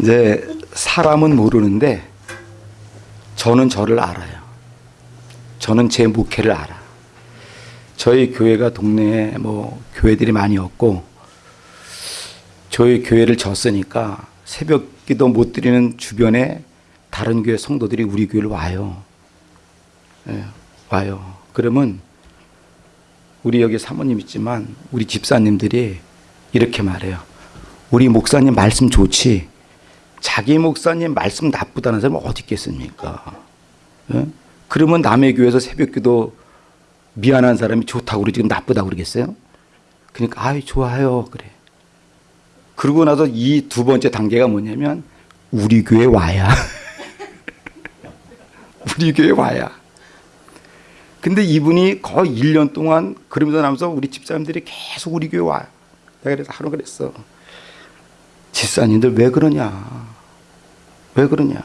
이제 사람은 모르는데 저는 저를 알아요. 저는 제 목회를 알아. 저희 교회가 동네에 뭐 교회들이 많이 없고 저희 교회를 졌으니까 새벽 기도 못 드리는 주변에 다른 교회 성도들이 우리 교회를 와요. 예, 와요. 그러면 우리 여기 사모님 있지만 우리 집사님들이 이렇게 말해요. 우리 목사님 말씀 좋지. 자기 목사님 말씀 나쁘다는 사람 어디 있겠습니까? 예? 그러면 남의 교회에서 새벽기도 미안한 사람이 좋다고 그러지 나쁘다고 그러겠어요? 그러니까 아이 좋아요 그래. 그러고 나서 이 두 번째 단계가 뭐냐면 우리 교회 와야 우리 교회 와야. 근데 이분이 거의 1년 동안 그러면서 나면서 우리 집사람들이 계속 우리 교회 와요. 내가 그래서 하루 그랬어. 집사님들 왜 그러냐? 왜 그러냐?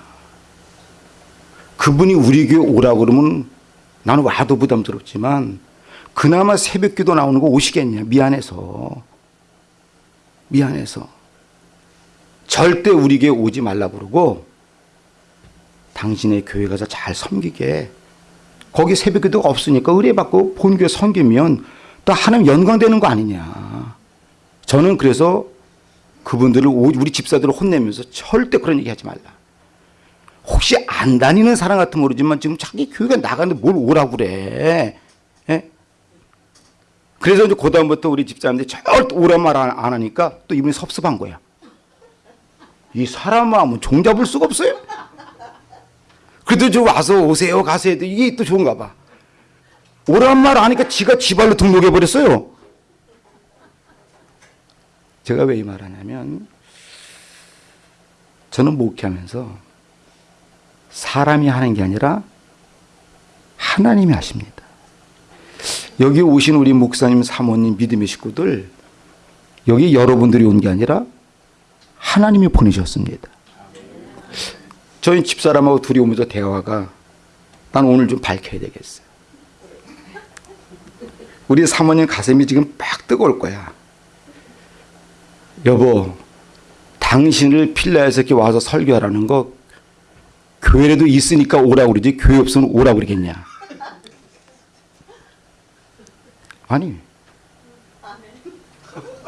그분이 우리 교회 오라고 그러면 나는 와도 부담스럽지만 그나마 새벽 기도 나오는 거 오시겠냐? 미안해서. 미안해서. 절대 우리 교회 오지 말라 그러고 당신의 교회 가서 잘 섬기게. 거기 새벽 기도가 없으니까 의뢰받고 본교회 섬기면 또 하나님 영광되는 거 아니냐. 저는 그래서 그분들을 우리 집사들을 혼내면서 절대 그런 얘기 하지 말라. 혹시 안 다니는 사람 같으면 모르지만 지금 자기 교회가 나가는데 뭘 오라고 그래. 예? 그래서 이제 그 다음부터 우리 집사람들이 절대 오란 말안 하니까 또 이분이 섭섭한 거야. 이 사람 마음은 종잡을 수가 없어요. 그래도 저 와서 오세요 가세요 이게 또 좋은가 봐. 오란 말 하니까 지가 지발로 등록해 버렸어요. 제가 왜 이 말하냐면 저는 목회하면서 사람이 하는 게 아니라 하나님이 하십니다. 여기 오신 우리 목사님, 사모님, 믿음의 식구들 여기 여러분들이 온 게 아니라 하나님이 보내셨습니다. 저희 집사람하고 둘이 오면서 대화가 난 오늘 좀 밝혀야 되겠어요. 우리 사모님 가슴이 지금 막 뜨거울 거야. 여보, 당신을 필라에서 이렇게 와서 설교하라는 거 교회라도 있으니까 오라고 그러지 교회 없으면 오라고 그러겠냐. 아니.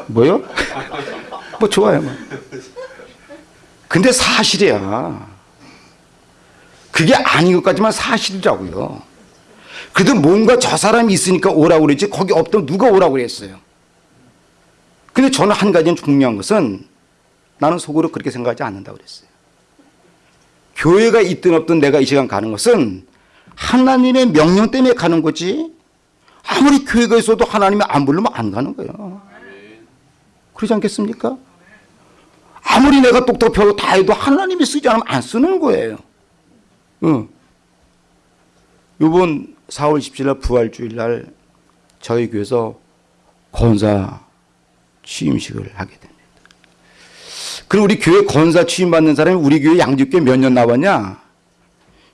뭐요? 뭐 좋아요. 뭐. 근데 사실이야. 그게 아닌 것 같지만 사실이라고요. 그래도 뭔가 저 사람이 있으니까 오라고 그랬지 거기 없다면 누가 오라고 그랬어요. 근데 저는 한 가지는 중요한 것은 나는 속으로 그렇게 생각하지 않는다고 그랬어요. 교회가 있든 없든 내가 이 시간 가는 것은 하나님의 명령 때문에 가는 거지 아무리 교회가 있어도 하나님이 안 부르면 안 가는 거예요. 그러지 않겠습니까? 아무리 내가 똑똑하고 다 해도 하나님이 쓰지 않으면 안 쓰는 거예요. 응. 이번 4월 17일 부활주일 날 저희 교회에서 권사 취임식을 하게 됩니다. 그럼 우리 교회 권사 취임받는 사람이 우리 교회 양육교회 몇 년 나왔냐?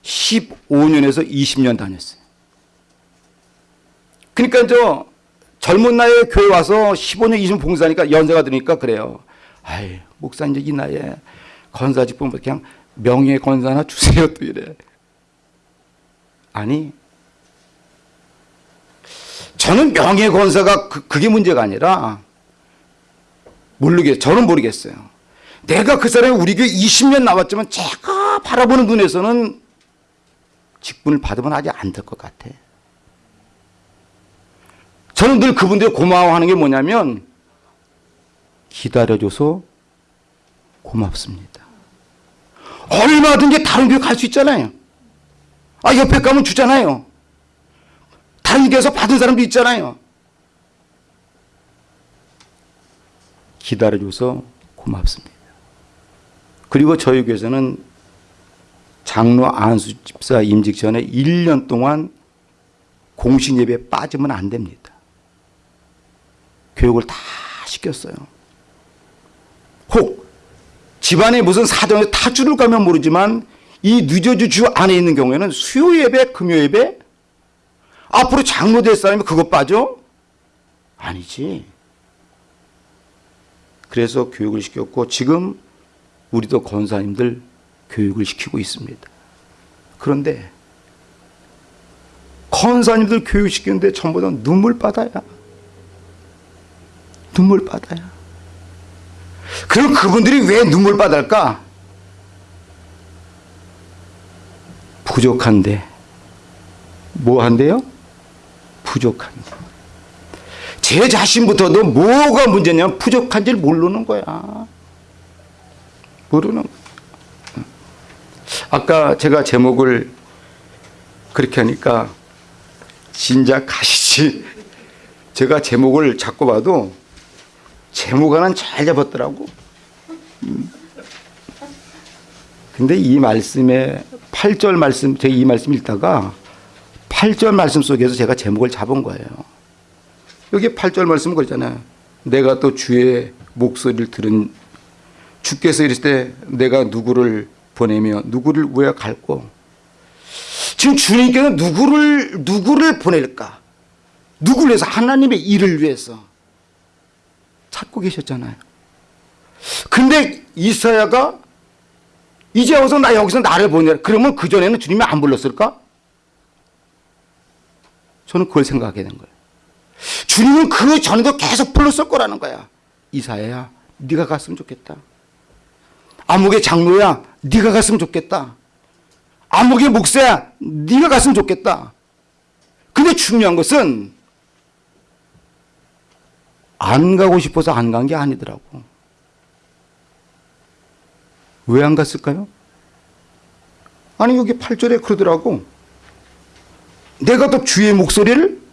15년에서 20년 다녔어요. 그러니까 저 젊은 나이에 교회 와서 15년 20년 봉사하니까 연세가 드니까 그래요. 아이 목사 이제 이 나이에 권사직 보면 그냥 명예 권사나 주세요 또 이래. 아니 저는 명예 권사가 그, 그게 문제가 아니라 모르겠 저는 모르겠어요. 내가 그 사람이 우리 교회 20년 나왔지만 제가 바라보는 눈에서는 직분을 받으면 아직 안 될 것 같아. 저는 늘 그분들 고마워하는 게 뭐냐면 기다려줘서 고맙습니다. 얼마든지 다른 교회 갈 수 있잖아요. 아 옆에 가면 주잖아요. 다른 교회에서 받은 사람도 있잖아요. 기다려줘서 고맙습니다. 그리고 저희 교회에서는 장로 안수 집사 임직 전에 1년 동안 공식 예배에 빠지면 안 됩니다. 교육을 다 시켰어요. 혹 집안에 무슨 사정에 타주를 가면 모르지만 이 뉴저지 주 안에 있는 경우에는 수요 예배, 금요 예배 앞으로 장로 될 사람이 그것 빠져? 아니지. 그래서 교육을 시켰고 지금 우리도 권사님들 교육을 시키고 있습니다. 그런데 권사님들 교육시키는데 전부 다 눈물바다야. 눈물바다야. 그럼 그분들이 왜 눈물바다일까? 부족한데. 뭐 한대요? 부족한데. 제 자신부터도 뭐가 문제냐면 부족한지를 모르는 거야. 모르는. 아까 제가 제목을 그렇게 하니까 진작 가시지. 제가 제목을 잡고 봐도 제목 하나는 잘 잡았더라고. 음. 근데 이 말씀에 8절 말씀, 제가 이 말씀 읽다가 8절 말씀 속에서 제가 제목을 잡은 거예요. 여기 8절 말씀은 그러잖아요. 내가 또 주의 목소리를 들은 주께서 이랬을 때 내가 누구를 보내며 누구를 왜 갈고 지금 주님께서 누구를 누구를 보낼까? 누구를 위해서 하나님의 일을 위해서 찾고 계셨잖아요. 근데 이사야가 이제 와서 나 여기서 나를 보내라. 그러면 그 전에는 주님이 안 불렀을까? 저는 그걸 생각하게 된 거예요. 주님은 그 전에도 계속 불렀을 거라는 거야. 이사야야, 네가 갔으면 좋겠다. 암흑의 장로야, 네가 갔으면 좋겠다. 암흑의 목사야, 네가 갔으면 좋겠다. 근데 중요한 것은 안 가고 싶어서 안 간 게 아니더라고. 왜 안 갔을까요? 아니 여기 8절에 그러더라고. 내가 또 주의 목소리를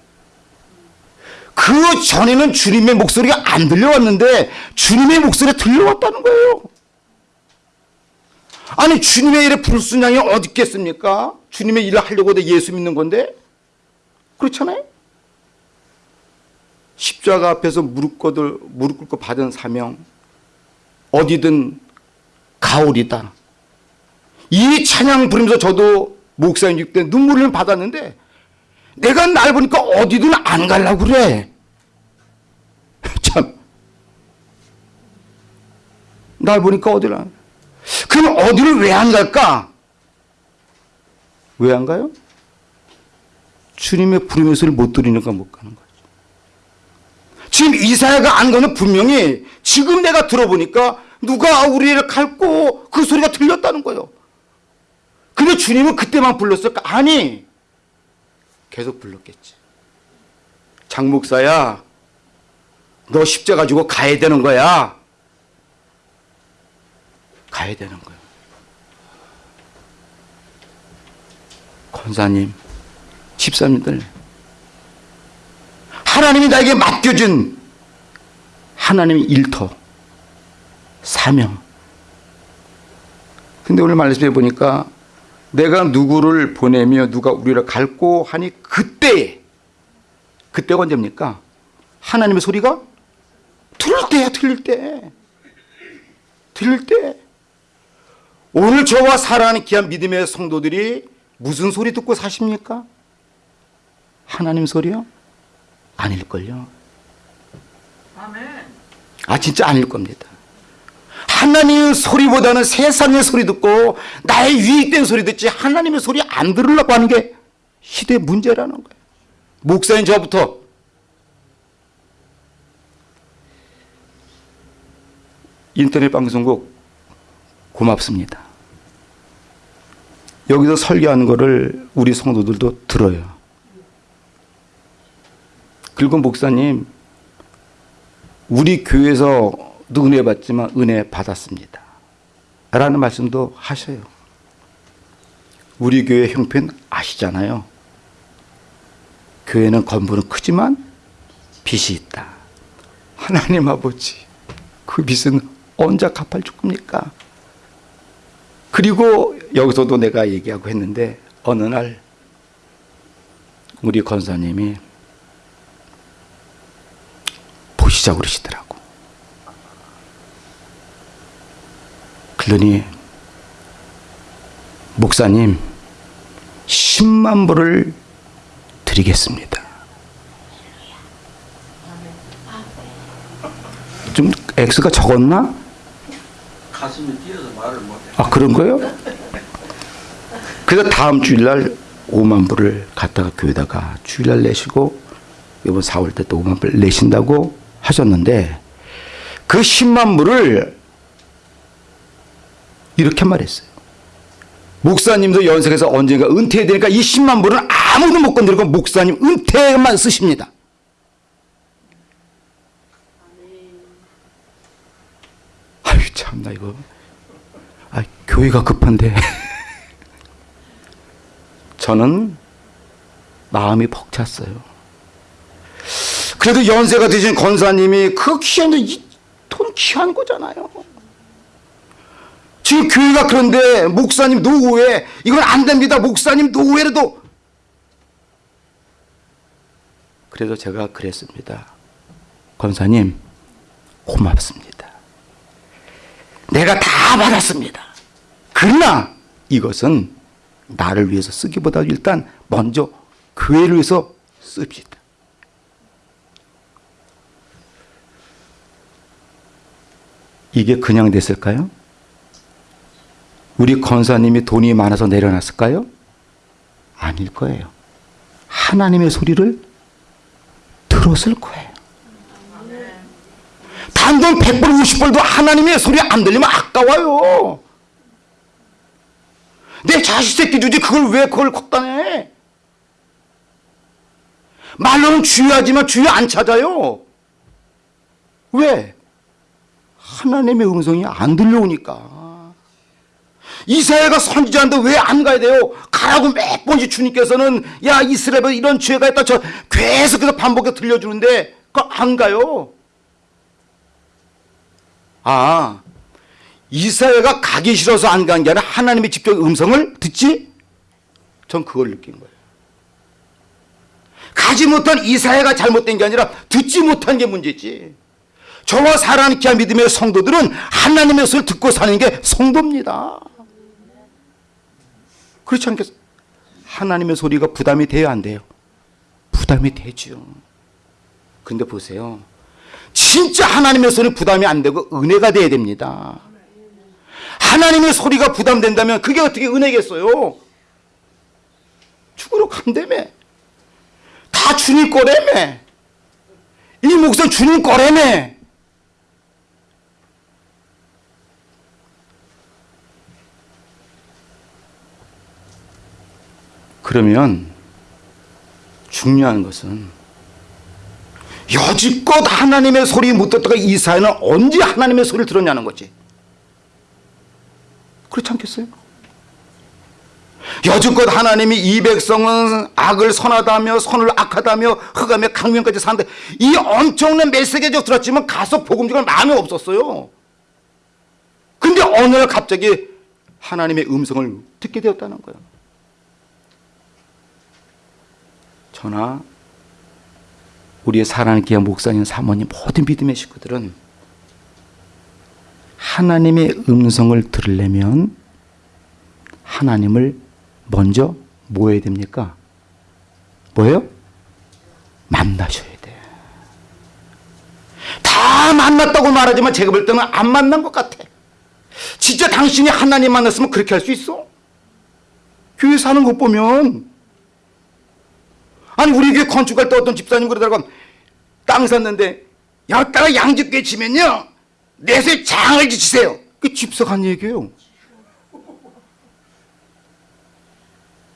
그 전에는 주님의 목소리가 안 들려왔는데 주님의 목소리가 들려왔다는 거예요. 아니 주님의 일에 불순양이 어디 있겠습니까? 주님의 일을 하려고 예수 믿는 건데 그렇잖아요. 십자가 앞에서 무릎 꿇고 무릎 꿇고 받은 사명 어디든 가오리다. 이 찬양 부르면서 저도 목사님 때 눈물을 받았는데 내가 날 보니까 어디든 안 가려고 그래. 참. 날 보니까 어디를 안 그럼 어디를 왜 안 갈까? 왜 안 가요? 주님의 부름의 소리를 못 들으니까 못 가는 거죠. 지금 이사야가 안 가는 분명히 지금 내가 들어보니까 누가 우리를 갈고 그 소리가 들렸다는 거예요. 근데 주님은 그때만 불렀을까? 아니. 계속 불렀겠지. 장목사야, 너 십자 가지고 가야 되는 거야. 가야 되는 거야. 권사님, 집사님들, 하나님이 나에게 맡겨준 하나님의 일터, 사명. 근데 오늘 말씀해 보니까 내가 누구를 보내며 누가 우리를 갈고 하니 그때 그때가 언제입니까? 하나님의 소리가 들릴 때야 들릴 때 들릴 때 오늘 저와 사랑하는 귀한 믿음의 성도들이 무슨 소리 듣고 사십니까? 하나님 소리요? 아닐걸요 아 진짜 아닐 겁니다 하나님의 소리보다는 세상의 소리 듣고 나의 유익된 소리 듣지 하나님의 소리 안 들으려고 하는 게 시대의 문제라는 거예요. 목사인 저부터 인터넷 방송국 고맙습니다. 여기서 설교하는 거를 우리 성도들도 들어요. 그리고 목사님 우리 교회에서 은혜 받지만 은혜 받았습니다. 라는 말씀도 하셔요. 우리 교회 형편 아시잖아요. 교회는 건물은 크지만 빚이 있다. 하나님 아버지, 그 빚은 언제 갚아줄 겁니까? 그리고 여기서도 내가 얘기하고 했는데 어느 날 우리 권사님이 보시자고 그러시더라고. 그러니 목사님 10만 불을 드리겠습니다. 좀 X가 적었나? 가슴이 뛰어서 말을 못해. 아 그런 거요? 그래서 다음 주일날 5만 불을 갖다가 교회다가 주일날 내시고 이번 4월 때 또 5만 불 내신다고 하셨는데 그 10만 불을 이렇게 말했어요. 목사님도 연sek해서 언젠가 은퇴해야 되니까 이 10만 불은 아무도 못 건드리고 목사님 은퇴만 쓰십니다. 아유 참 나 이거 아 교회가 급한데 저는 마음이 벅찼어요. 그래도 연세가 드신 권사님이 그 귀한 이돈 귀한 거잖아요. 지금 교회가 그런데 목사님 노후에 이건 안 됩니다. 목사님 노후에라도 그래서 제가 그랬습니다. 권사님 고맙습니다. 내가 다 받았습니다. 그러나 이것은 나를 위해서 쓰기보다 일단 먼저 교회를 위해서 씁시다. 이게 그냥 됐을까요? 우리 권사님이 돈이 많아서 내려놨을까요? 아닐 거예요. 하나님의 소리를 들었을 거예요. 단돈 100불, 50불도 하나님의 소리 안 들리면 아까워요. 내 자식 새끼 주지 그걸 왜 그걸 내? 말로는 주의하지만 주의 안 찾아요. 왜? 하나님의 음성이 안 들려오니까. 이사야가 선지자인데 왜안 가야 돼요? 가라고 몇 번씩 주님께서는 야 이스라엘 이런 죄가 있다 저 계속해서 반복해서 들려주는데 그안 가요. 아 이사야가 가기 싫어서 안 간 게 아니라 하나님의 직접 음성을 듣지? 전 그걸 느낀 거예요. 가지 못한 이사야가 잘못된 게 아니라 듣지 못한 게 문제지. 저와 귀한 믿음의 성도들은 하나님의 소리를 듣고 사는 게 성도입니다. 그렇지 않겠어요? 하나님의 소리가 부담이 돼야 안 돼요? 부담이 되죠. 근데 보세요. 진짜 하나님의 소리는 부담이 안 되고 은혜가 돼야 됩니다. 하나님의 소리가 부담된다면 그게 어떻게 은혜겠어요? 죽으러 간다며. 다 주님 거라며. 이 목숨 주님 거라며. 그러면 중요한 것은 여지껏 하나님의 소리 못 듣다가 이사야는 언제 하나님의 소리를 들었냐는 거지. 그렇지 않겠어요? 여지껏 하나님이 이 백성은 악을 선하다며 선을 악하다며 흑하며 강명까지 산다. 이 엄청난 메시지를 들었지만 가서 복음 전할 마음이 없었어요. 근데 어느 날 갑자기 하나님의 음성을 듣게 되었다는 거예요. 저나 우리의 사랑하는 귀한 목사님, 사모님, 모든 믿음의 식구들은 하나님의 음성을 들으려면 하나님을 먼저 뭐 해야 됩니까? 뭐예요? 만나셔야 돼. 다 만났다고 말하지만 제가 볼 때는 안 만난 것 같아. 진짜 당신이 하나님 만났으면 그렇게 할 수 있어? 교회 사는 것 보면 아니 우리 교회 건축할 때 어떤 집사님 그러다가 땅 샀는데 여기다가 양집게 치면요. 내수에 장을 지치세요. 그 집사가 한 얘기예요.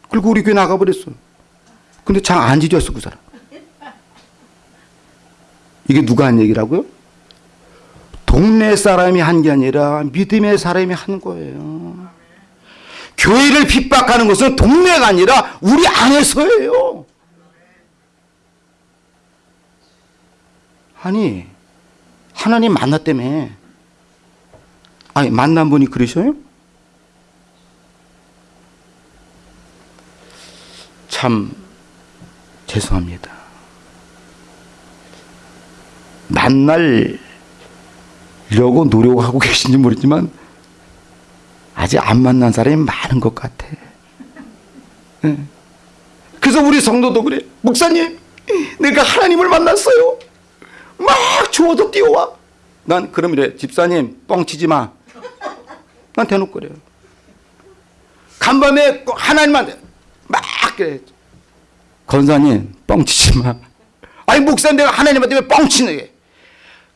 그리고 우리 교회 나가버렸어. 근데 장 안 지졌어 그 사람. 이게 누가 한 얘기라고요? 동네 사람이 한 게 아니라 믿음의 사람이 한 거예요. 교회를 핍박하는 것은 동네가 아니라 우리 안에서예요 아니 하나님 만났다며 아니 만난 분이 그러셔요? 참 죄송합니다. 만날려고 노력하고 계신지 모르지만 아직 안 만난 사람이 많은 것 같아. 예. 그래서 우리 성도도 그래. 목사님 내가 하나님을 만났어요 막 주워도 뛰어와. 난 그럼 이래 집사님 뻥치지 마. 난 대놓고 그래요. 간밤에 꼭 하나님한테 막 그래. 건사님 뻥치지 마. 아니 목사님 내가 하나님한테 왜 뻥치는 게?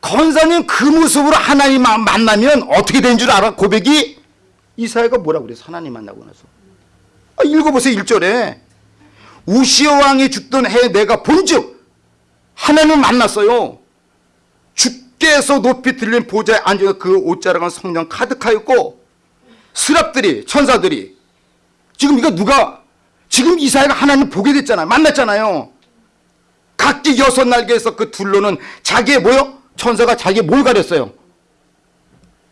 건사님 그 모습으로 하나님 만- 만나면 어떻게 되는 줄 알아? 고백이 이사야가 뭐라고 그래서 하나님 만나고 나서 아, 읽어보세요 1절에 우시어 왕이 죽던 해에 내가 본즉 하나님을 만났어요. 주께서 높이 들린 보좌에 앉아 그 옷자락은 성령 가득하였고 스랍들이 천사들이 지금 이거 누가 지금 이사야가 하나님 보게 됐잖아요. 만났잖아요. 각기 여섯 날개에서 그 둘로는 자기의 뭐요? 천사가 자기 뭘 가렸어요?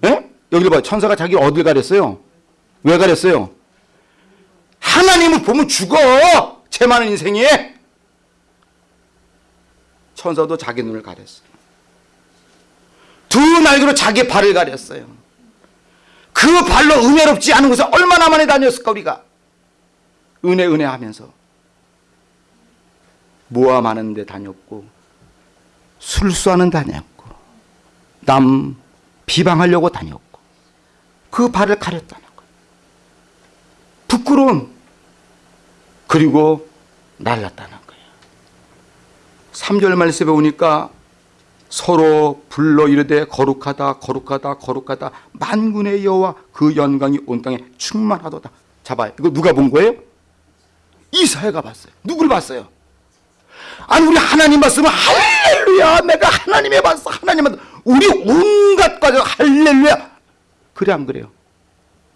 예? 여기를 봐요. 천사가 자기 어딜 가렸어요? 왜 가렸어요? 하나님을 보면 죽어. 제 많은 인생에. 천사도 자기 눈을 가렸어요. 두 날개로 자기 발을 가렸어요. 그 발로 은혜롭지 않은 곳에 얼마나 많이 다녔을까 우리가. 은혜 은혜 하면서. 모함하는 데 다녔고 술수하는 데 다녔고 남 비방하려고 다녔고 그 발을 가렸다는 거예요. 부끄러움 그리고 날랐다는 거예요. 3절 말씀에 보니까 서로 불러 이르되 거룩하다 거룩하다 거룩하다 만군의 여호와 그 영광이 온 땅에 충만하도다. 잡아요. 이거 누가 본 거예요? 이사야가 봤어요. 누굴 봤어요? 아니 우리 하나님 봤으면 할렐루야 내가 하나님의 봤어 하나님 봤어 우리 온갖 과정 할렐루야 그래 안 그래요?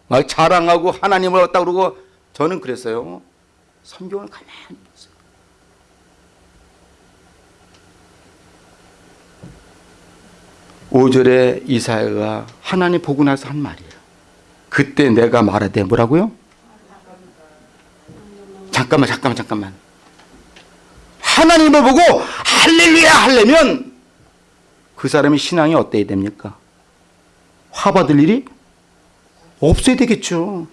막 자랑하고 하나님을 왔다 그러고 저는 그랬어요. 성경을 가만히 봤어요. 오절에 이사야가 하나님 보고 나서 한 말이에요. 그때 내가 말하되 뭐라고요? 잠깐만 잠깐만 잠깐만. 하나님을 보고 할렐루야 하려면 그 사람의 신앙이 어때야 됩니까? 화 받을 일이 없어야 되겠죠.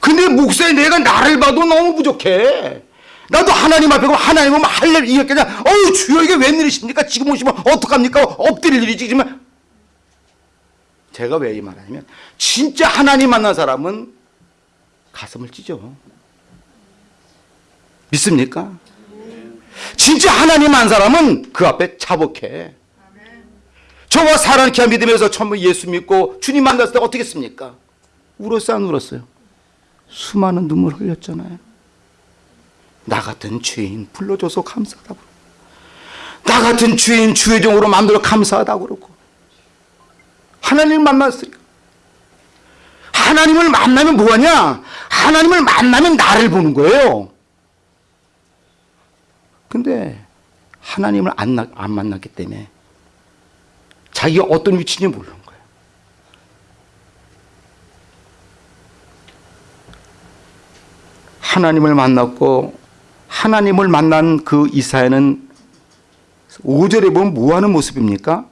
근데 목사님 내가 나를 봐도 너무 부족해. 나도 하나님 앞에 가면 하나님 보면 할렐 이렇게 그냥 어우 주여 이게 웬일이십니까? 지금 오시면 어떡합니까? 엎드릴 일이지 지금. 제가 왜 이 말하냐면 진짜 하나님 만난 사람은 가슴을 찢어. 믿습니까? 진짜 하나님 한 사람은 그 앞에 자복해. 저와 사랑케 믿으면서 처음 예수 믿고 주님 만났을 때 어떻게 했습니까? 울었어요, 안 울었어요? 수많은 눈물 흘렸잖아요. 나 같은 죄인 불러줘서 감사하다고. 나 같은 죄인 주의 종으로 만들어 감사하다고 그러고. 하나님을 만났으니까. 하나님을 만나면 뭐하냐? 하나님을 만나면 나를 보는 거예요. 근데 하나님을 안, 나- 안 만났기 때문에 자기가 어떤 위치인지 모르는 거예요. 하나님을 만났고 하나님을 만난 그 이사야는 5절에 보면 뭐 하는 모습입니까?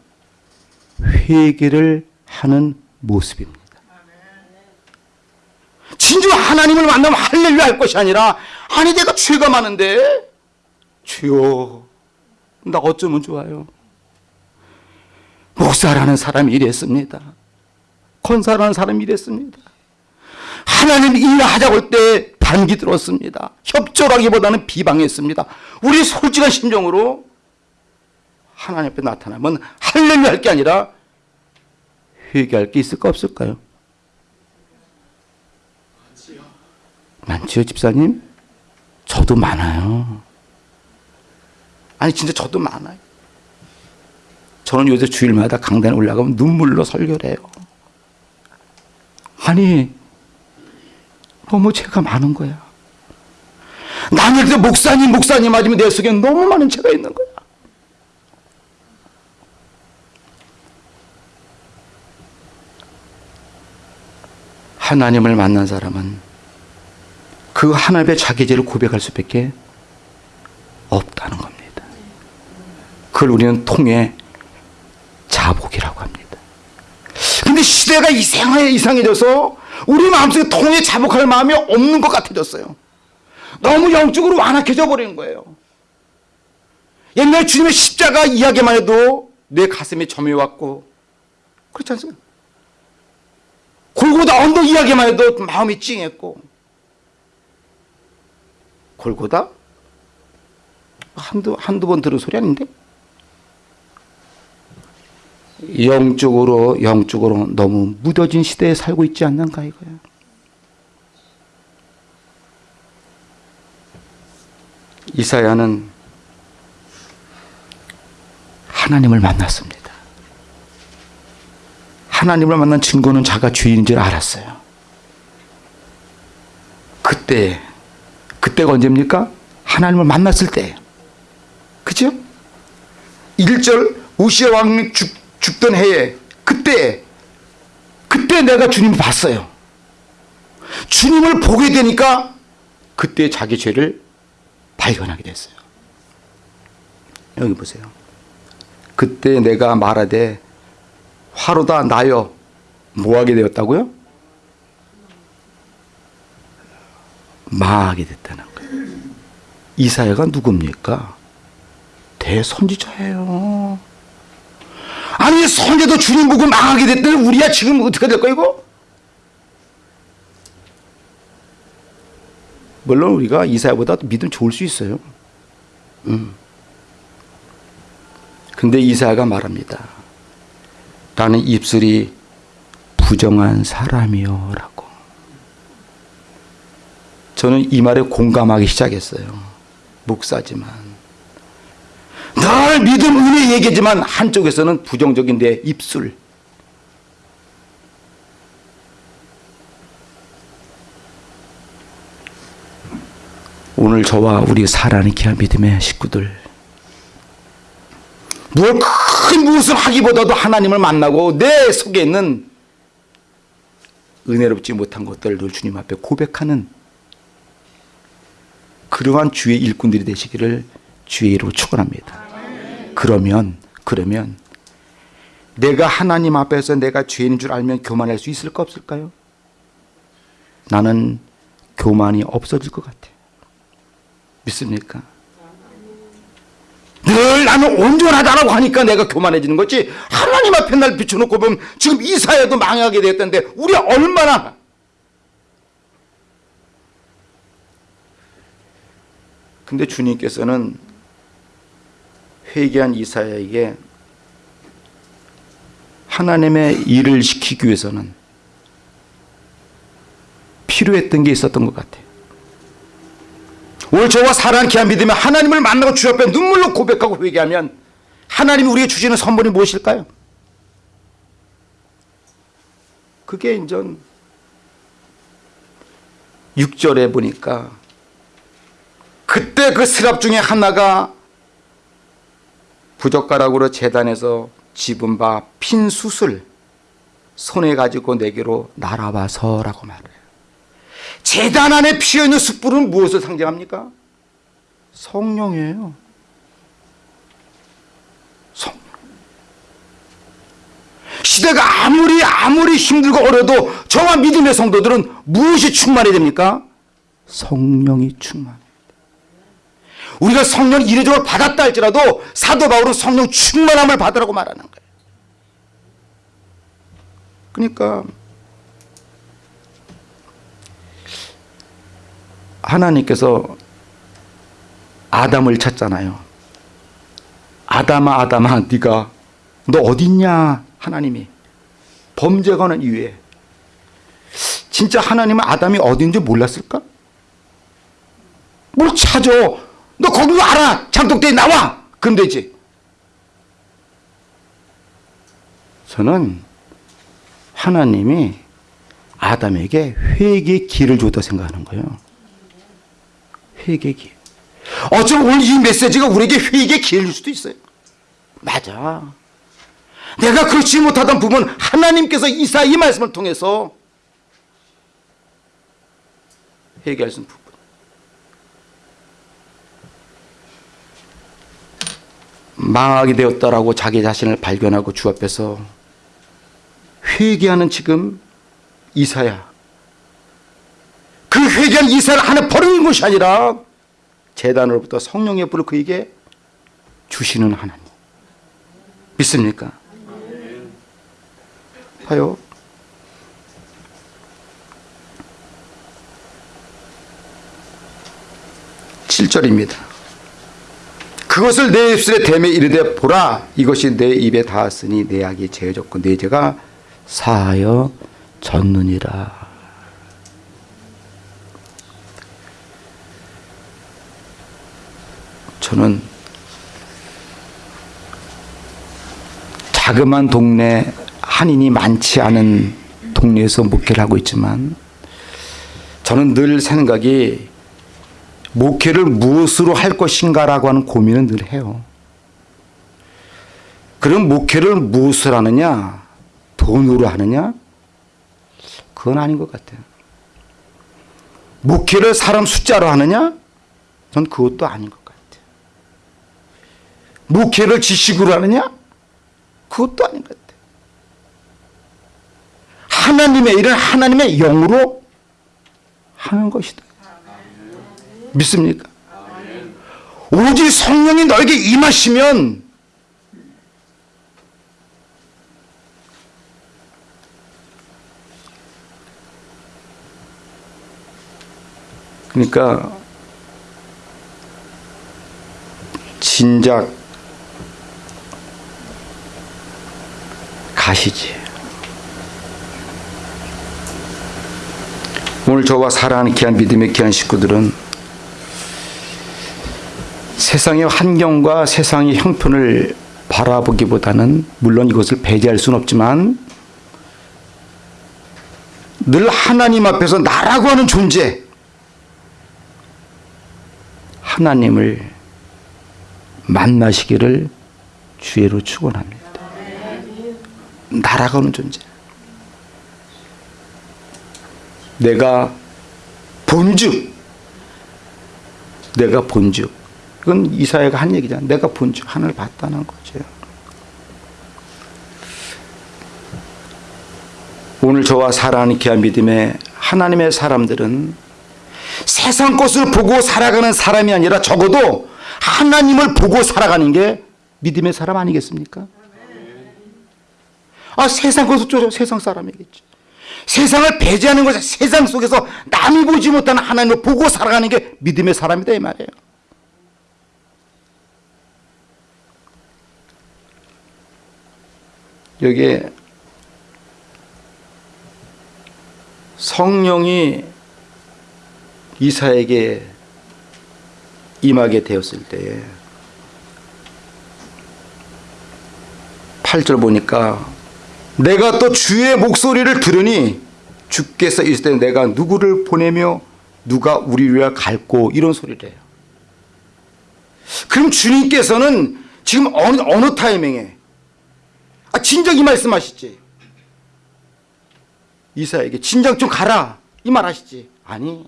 회개를 하는 모습입니다. 진짜 하나님을 만나면 할렐루야 할 것이 아니라 아니 내가 죄가 많은데 주여 나 어쩌면 좋아요. 목사라는 사람이 이랬습니다. 권사라는 사람이 이랬습니다. 하나님 일하자고 할 때 반기 들었습니다. 협조라기보다는 비방했습니다. 우리 솔직한 심정으로 하나님 앞에 나타나면 할렐루야 할 게 아니라 회개할 게 있을까 없을까요? 많지요 집사님? 저도 많아요. 아니 진짜 저도 많아요. 저는 요새 주일마다 강단에 올라가면 눈물로 설교를 해요. 아니 너무 죄가 많은 거야. 남을 때 목사님 목사님 하지만 내 속에 너무 많은 죄가 있는 거야. 하나님을 만난 사람은 그 하나님의 자기 죄를 고백할 수밖에 없다는 겁니다. 그걸 우리는 통해 자복이라고 합니다. 근데 시대가 이상해 이상해져서 우리 마음속에 통해 자복할 마음이 없는 것 같아졌어요. 너무 영적으로 완악해져 버리는 거예요. 옛날 주님의 십자가 이야기만 해도 내 가슴에 점이 왔고 그렇지 않습니까? 언덕 이야기만 해도 마음이 찡했고 골고다 한두 한두 번 들은 소리 아닌데 영적으로 영적으로 너무 무뎌진 시대에 살고 있지 않는가 이거야. 이사야는 하나님을 만났습니다. 하나님을 만난 증거는 자가 주인인 줄 알았어요. 그때, 그때가 언제입니까? 하나님을 만났을 때. 그죠? 1절 우시아 왕이 죽, 죽던 해에 그때 그때 내가 주님을 봤어요. 주님을 보게 되니까 그때 자기 죄를 발견하게 됐어요. 여기 보세요. 그때 내가 말하되 화로다 나여 뭐하게 되었다고요? 망하게 됐다는 거예요. 이사야가 누굽니까? 대선지자예요. 아니 선제도 주님 보고 망하게 됐더니 우리야 지금 어떻게 될 거야 이거? 물론 우리가 이사야보다 믿음 좋을 수 있어요. 음. 근데 이사야가 말합니다. 나는 입술이 부정한 사람이요 라고. 저는 이 말에 공감하기 시작했어요. 목사지만 늘 믿음 은혜 얘기지만 한쪽에서는 부정적인 내 입술. 오늘 저와 우리 사랑하는 귀한 믿음의 식구들 뭘큰 무엇을 하기보다도 하나님을 만나고 내 속에 있는 은혜롭지 못한 것들을 늘 주님 앞에 고백하는 그러한 주의 일꾼들이 되시기를 주의 이름으로 축원합니다. 그러면 그러면 내가 하나님 앞에서 내가 죄인인 줄 알면 교만할 수 있을까 없을까요? 나는 교만이 없어질 것 같아요. 믿습니까? 늘 나는 온전하다라고 하니까 내가 교만해지는 거지 하나님 앞에 날 비춰놓고 보면 지금 이사야도 망하게 되었던데 우리 얼마나 근데 주님께서는 회개한 이사야에게 하나님의 일을 시키기 위해서는 필요했던 게 있었던 것 같아요. 오늘 저와 사랑하는 귀한 믿으면 하나님을 만나고 주 앞에 눈물로 고백하고 회개하면 하나님이 우리에게 주시는 선물이 무엇일까요? 그게 이제 6절에 보니까 그때 그 스랍 중에 하나가 부젓가락으로 재단에서 집은 바핀 숯을 손에 가지고 내게로 날아와서라고 말해요. 재단 안에 피어있는 숯불은 무엇을 상징합니까? 성령이에요. 성령. 시대가 아무리 아무리 힘들고 어려도 저와 믿음의 성도들은 무엇이 충만해야 됩니까? 성령이 충만. 우리가 성령 이례적으로 받았다 할지라도 사도 바울은 성령 충만함을 받으라고 말하는 거예요. 그러니까 하나님께서 아담을 찾잖아요. 아담아 아담아 네가 너 어딨냐 하나님이. 범죄가는 이후에. 진짜 하나님은 아담이 어딘지 몰랐을까? 뭘 찾아? 너 거기 와라 장독대에 나와! 그럼 되지. 저는 하나님이 아담에게 회개의 길을 줬다 생각하는 거예요 회개의 길. 어쩌면 오늘 이 메시지가 우리에게 회개의 길일 수도 있어요. 맞아. 내가 그렇지 못하던 부분 하나님께서 이사 이 말씀을 통해서 회개할 수 부분. 망하게 되었다라고 자기 자신을 발견하고 주 앞에서 회개하는 지금 이사야. 그 회개한 이사를 하나 버리는 것이 아니라 재단으로부터 성령의 불을 그에게 주시는 하나님. 믿습니까? 봐요. 절입니다 그것을 내 입술에 대매 이르되 보라 이것이 내 입에 닿았으니 내 악이 제어졌고 내 죄가 사하여 졌느니라. 저는 자그만 동네 한인이 많지 않은 동네에서 목회를 하고 있지만 저는 늘 생각이 목회를 무엇으로 할 것인가라고 하는 고민은 늘 해요. 그럼 목회를 무엇을 하느냐? 돈으로 하느냐? 그건 아닌 것 같아요. 목회를 사람 숫자로 하느냐? 전 그것도 아닌 것 같아요. 목회를 지식으로 하느냐? 그것도 아닌 것 같아요. 하나님의 일은 하나님의 영으로 하는 것이다. 믿습니까? 오직 성령이 너에게 임하시면 그러니까 진작 가시지. 오늘 저와 사랑하는 귀한 믿음의 귀한 식구들은 세상의 환경과 세상의 형편을 바라보기보다는 물론 이것을 배제할 수는 없지만 늘 하나님 앞에서 나라고 하는 존재 하나님을 만나시기를 주의로 축원합니다. 하는 존재. 내가 본즉 내가 본즉 이건 이사야가 한 얘기잖아. 내가 본즉 하늘 봤다는 거죠. 오늘 저와 사랑하는 귀한 믿음의 하나님의 사람들은 세상 것을 보고 살아가는 사람이 아니라 적어도 하나님을 보고 살아가는 게 믿음의 사람 아니겠습니까? 아 세상 것을 쫓아 세상 사람이겠지. 세상을 배제하는 것이 세상 속에서 남이 보지 못하는 하나님을 보고 살아가는 게 믿음의 사람이다 이 말이에요. 여기에 성령이 이사에게 임하게 되었을 때에 8절 보니까 내가 또 주의 목소리를 들으니 주께서 있을 때 내가 누구를 보내며 누가 우리를 갈고 이런 소리를 해요. 그럼 주님께서는 지금 어느, 어느 타이밍에? 아 진작 이 말씀하시지. 이사에게 진작 좀 가라. 이 말 하시지. 아니.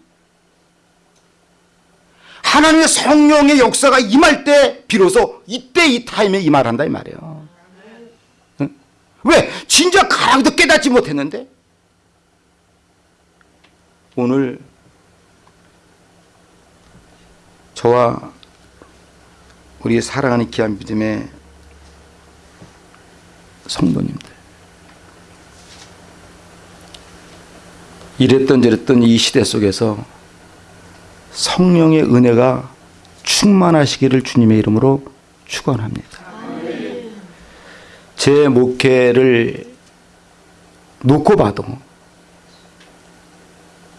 하나님의 성령의 역사가 임할 때 비로소 이때 이 타임에 이 말한다 이 말이에요. 응? 왜? 진작 가라고도 깨닫지 못했는데 오늘 저와 우리 사랑하는 귀한 믿음의 성도님들 이랬던 저랬던 이 시대 속에서 성령의 은혜가 충만하시기를 주님의 이름으로 축원합니다. 제 목회를 놓고 봐도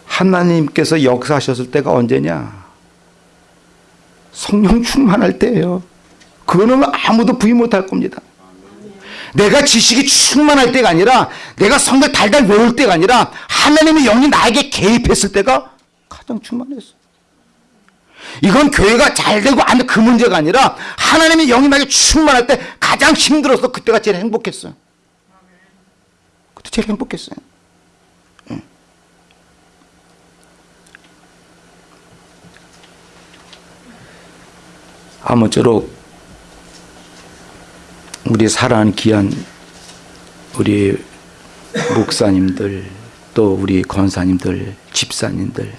하나님께서 역사하셨을 때가 언제냐? 성령 충만할 때예요. 그거는 아무도 부인 못할 겁니다. 내가 지식이 충만할 때가 아니라 내가 성경 달달 외울 때가 아니라 하나님의 영이 나에게 개입했을 때가 가장 충만했어. 이건 교회가 잘 되고 안 돼 그 문제가 아니라 하나님의 나에게 충만할 때 가장 힘들어서 그때가 제일 행복했어요. 그때 제일 행복했어요. 응. 아무쪼록 우리 사랑하는 귀한 우리 목사님들 또 우리 권사님들 집사님들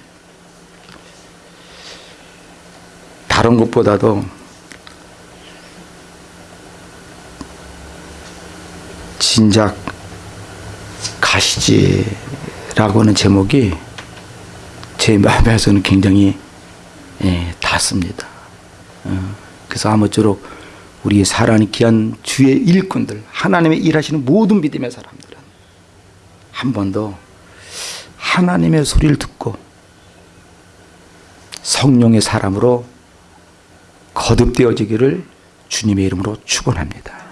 다른 것보다도 진작 가시지라고 하는 제목이 제 마음에서는 굉장히 예, 닿습니다. 어, 그래서 아무쪼록 우리 사랑이 귀한 주의 일꾼들, 하나님의 일하시는 모든 믿음의 사람들은 한번더 하나님의 소리를 듣고 성령의 사람으로 거듭되어지기를 주님의 이름으로 축원합니다.